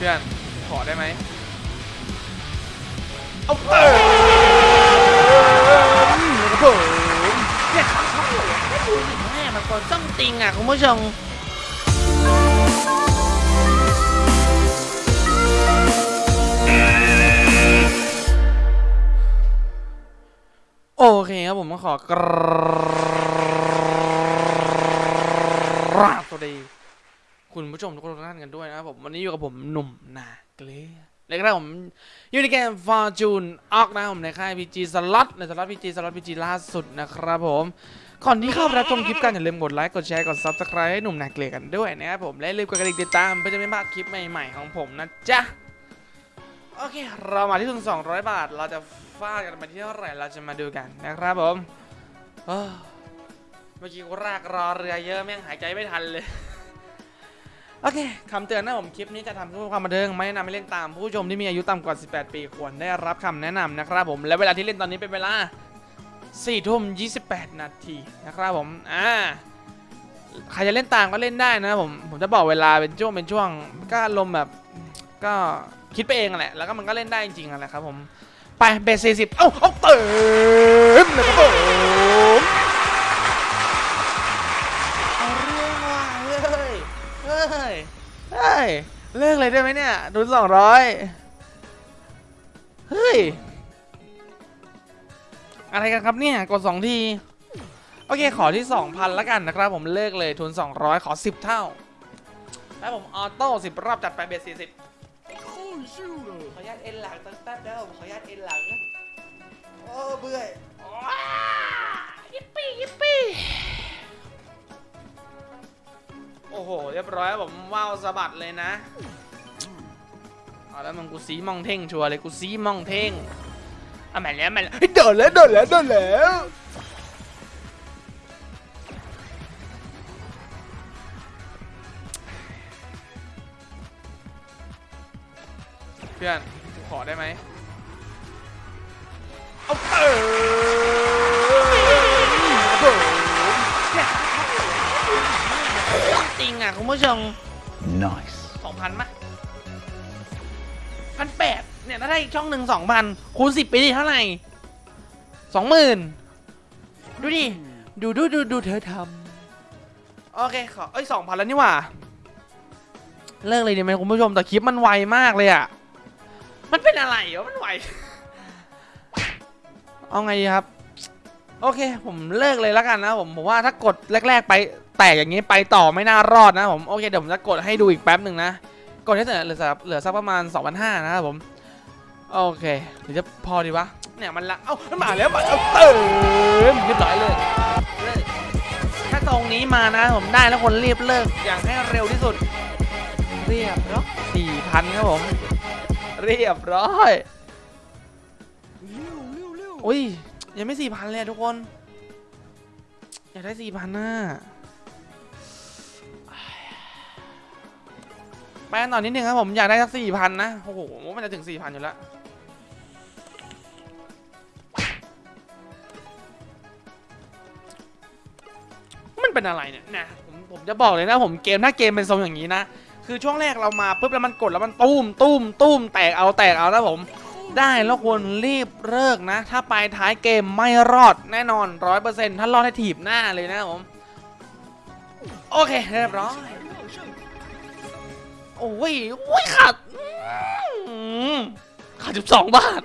เพื่อนขอได้ไหมเอาเติมนะครับผมเนี่ยเขาชอบเลยไม่ดูสิแม่มันคนส้มติงอะคุณผู้ชมโอเคครับผมก็ขอกราบสวัสดี คุณผู้ชมทุกคนทุกท่านกันด้วยนะครับผมวันนี้อยู่กับผมหนุ่มนาเกลือเลยครับผมอยู่ในเกม Fortune ออกนะผมในค่าย PG Slot ใน Slot PG Slot PG ล่าสุดนะครับผมก่อนที่เข้าไปรับชมคลิปกันอย่าลืมกดไลค์กดแชร์กด Subscribe ให้หนุ่มนาเกลือกันด้วยนะครับผมและลืมกดกระดิ่งติดตามเพื่อจะไม่พลาดคลิปใหม่ๆของผมนะจ๊ะโอเค เรามาที่ทุน200 บาท เราจะฟาดกันไปที่เท่าไหร่เราจะมาดูกันนะครับผมเมื่อกี้กูรากรอเรือเยอะแม่งหายใจไม่ทันเลย โอเคคำเตือนนะผมคลิปนี้จะทำเพื่อความบันเทิงไม่แนะนำให้เล่นตาม ผู้ชมที่มีอายุต่ำกว่า 18 ปีควรได้รับคำแนะนำนะครับผม และเวลาที่เล่นตอนนี้เป็นเวลา4ทุ่ม28 นาทีนะครับผม อ่า ใครจะเล่นตามก็เล่นได้นะผม ผมจะบอกเวลาเป็นช่วงเป็นช่วง ก็อารมแบบ ก็คิดไปเองแหละ แล้วก็มันก็เล่นได้จริงๆแหละครับผม ไปเบสสี่สิบเอ้า เอาเติมนะครับผม เลิกเลยได้ไหมเนี่ยดุนสองร้อยเฮ้ย อะไรกันครับเนี่ย กดสองที โอเคขอที่2,000แล้วกันนะครับ ผมเลิกเลยทุน200ขอ10เท่า แล้วผมออโต้10รอบจัดไปเบส40ขออนุญาตเอ็นหลังตั้งแต่เดิมขออนุญาตเอ็นหลังโอ้เบื่อยิปปี้ยิปปี้โอ้โห เรียบร้อยผมว้าวสะบัดเลยนะ เอาแล้วมึงกูสีมองเท่งชัวร์เลยกูสีมองเท่งอะแม่นแล้วแม่นแล้วเฮ้ยโดนแล้วโดนแล้วโดนแล้วเพื่อนกูขอได้ไหมเอาเติมโอ้โหเนี่ยส้มติงอะคุณผู้ชม Nice. สองพันมะ พันแปดเนี่ยถ้าได้อีกช่องหนึ่งสองพันคูณสิบไปดิเท่าไหร่สองหมื่นดูดิ ดูดูดูดูเธอทำโอเคขอเอ้ยสองพันแล้วนี่หว่า เลิกเลยดีไหมคุณผู้ชมแต่คลิปมันไวมากเลยอะมันเป็นอะไรวะมันไว เอาไงดีครับ โอเค ผมเลิกเลยแล้วกันนะผมผมว่าถ้ากดแรก ๆ ไปแตกอย่างนี้ไปต่อไม่น่ารอดนะผมโอเคเดี๋ยวผมจะกดให้ดูอีกแป๊บหนึ่งนะ กดให้เหลือเหลือเหลือสักประมาณ 2,500นะครับผม โอเคหรือจะพอดีวะ เนี่ยมันละ เอ้า มันมาแล้วมาเอาเติมเรียบร้อยเลย ถ้าตรงนี้มานะผมได้แล้วคนรีบเลิกอย่างให้เร็วที่สุด เรียบร้อยสี่พันครับผม เรียบร้อยอุ้ยยังไม่สี่พันเลยทุกคน อยากได้สี่พันน่ะ ไปกันต่อนิดนึงครับผมอยากได้สักสี่พันนะ โอ้โห มันจะถึงสี่พันอยู่แล้วมันเป็นอะไรเนี่ยนะผมผมจะบอกเลยนะผมเกมถ้าเกมเป็นทรงอย่างนี้นะ คือช่วงแรกเรามาปุ๊บแล้วมันกดแล้วมันตุ้มตุ้มตุ้มแตกเอาแตกเอานะผม ได้แล้วควรรีบเลิกนะ ถ้าไปท้ายเกมไม่รอดแน่นอนร้อยเปอร์เซ็นต์ถ้ารอดให้ถีบหน้าเลยนะผม โอเคเรียบร้อย โอ้ยโอ้ยขาดขาดสิบสองบาท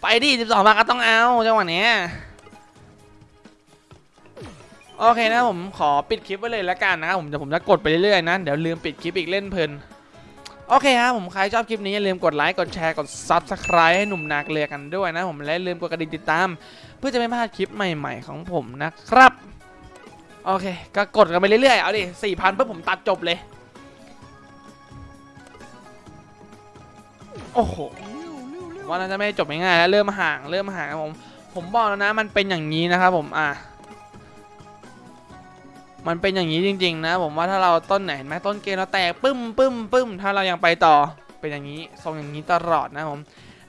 ไปดิสิบสองบาทก็ต้องเอาจังหวะเนี้ยโอเคนะผมขอปิดคลิปไว้เลยแล้วกันนะครับผมเดี๋ยวผมจะกดไปเรื่อยๆนะเดี๋ยวลืมปิดคลิปอีกเล่นเพลินโอเคครับผมใครชอบคลิปนี้อย่าลืมกดไลค์กดแชร์กด Subscribe ให้หนุ่มนาเกลือกันด้วยนะผมและลืมกดกระดิ่งติดตาม เพื่อจะไม่พลาดคลิปใหม่ๆของผมนะครับ โอเค ก็กดกันไปเรื่อยๆ เอาดิสี่พันเพื่อผมตัดจบเลย โอ้โหว่าน่าจะไม่จบง่ายๆแล้วเริ่มห่างเริ่มห่างครับผมผมบอกแล้วนะมันเป็นอย่างนี้นะครับผมอะมันเป็นอย่างนี้จริง ๆ นะ ผมว่าถ้าเราต้นไหนเห็นไหมต้นเกมเราแตกปึ้มปึ้มปึ้มถ้าเรายังไปต่อเป็นอย่างนี้ทรงอย่างนี้ตลอดนะผม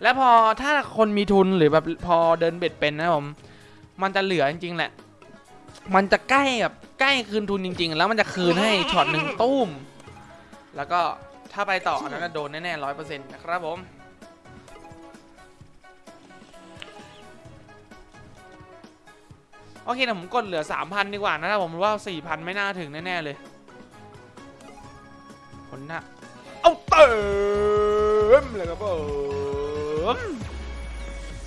แล้วพอถ้าคนมีทุนหรือแบบพอเดินเบ็ดเป็นนะผมมันจะเหลือจริงๆแหละ มันจะใกล้แบบใกล้คืนทุนจริง ๆ แล้วมันจะคืนให้ช็อตหนึ่งตุ้ม แล้วก็ ถ้าไปต่ออันนั้นนะโดนแน่ๆร้อยเปอร์เซ็นต์นะครับผมโอเคนะผมกดเหลือ 3,000 ดีกว่านะครับผมว่า 4,000 ไม่น่าถึงแน่ ๆ เลยคนหน้าเอาเติมเลยครับผม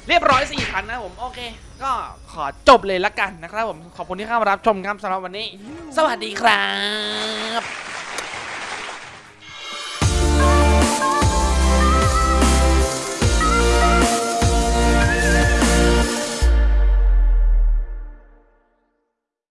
เรียบร้อย 4,000 นะครับผม โอเค ก็ขอจบเลยละกันนะครับผม ขอบคุณที่เข้ามารับชมครับสำหรับวันนี้ สวัสดีครับ